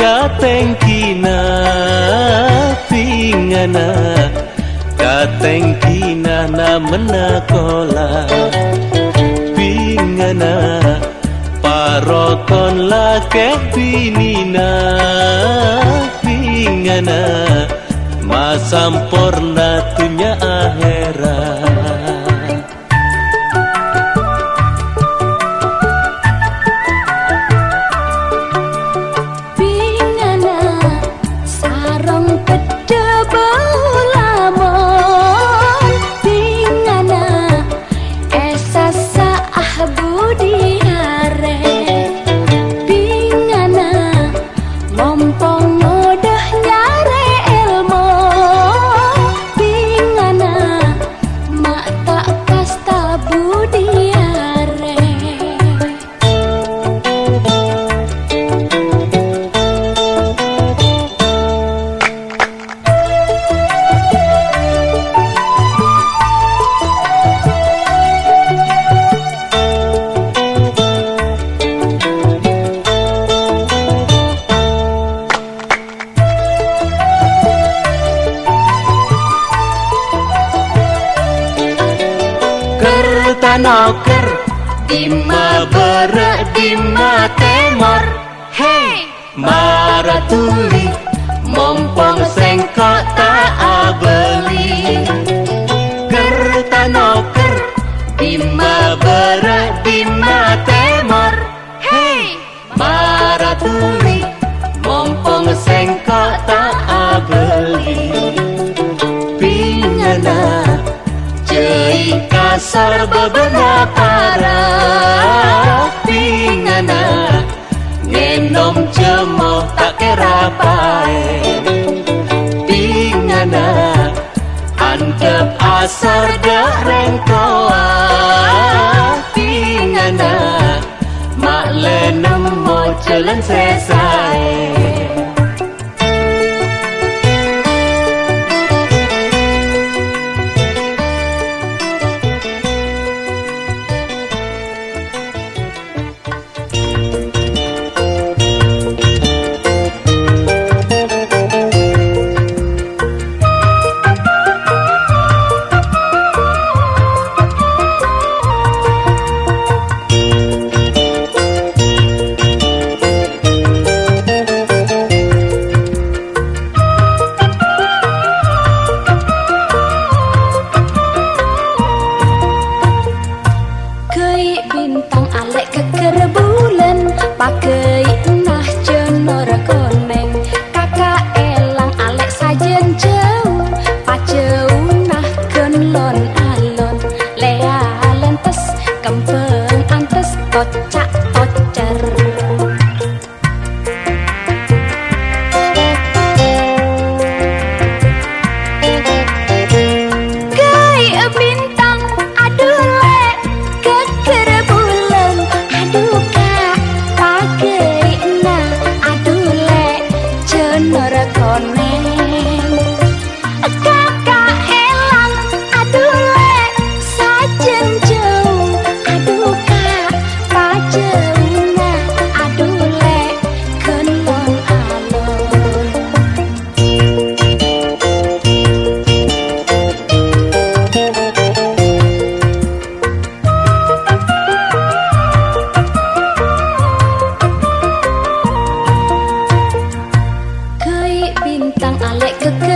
bukol katengkina pingana katengkina na menakola. Pingana parokon lake pinina pingana masampurna tunya akhirat noker Dima berak dima temor Hei maratuli Mompong sengkok tak abeli. Kerta noker Dima berak dima temor Hei maratuli Mompong sengkok tak abeli. Pingana Jai bebena para Pingana Ngenom jemoh tak kera pae Pingana Antep asar dah rengkoa. Pingana Mak lenem mo jalan 天真。I let cook.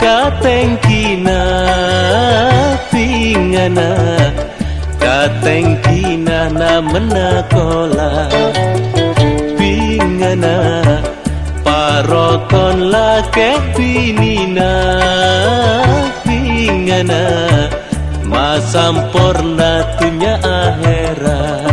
ka tengkina singana ka tengkina menakola pingana. Parokon la ke pinina singana masampurna tunya akhirat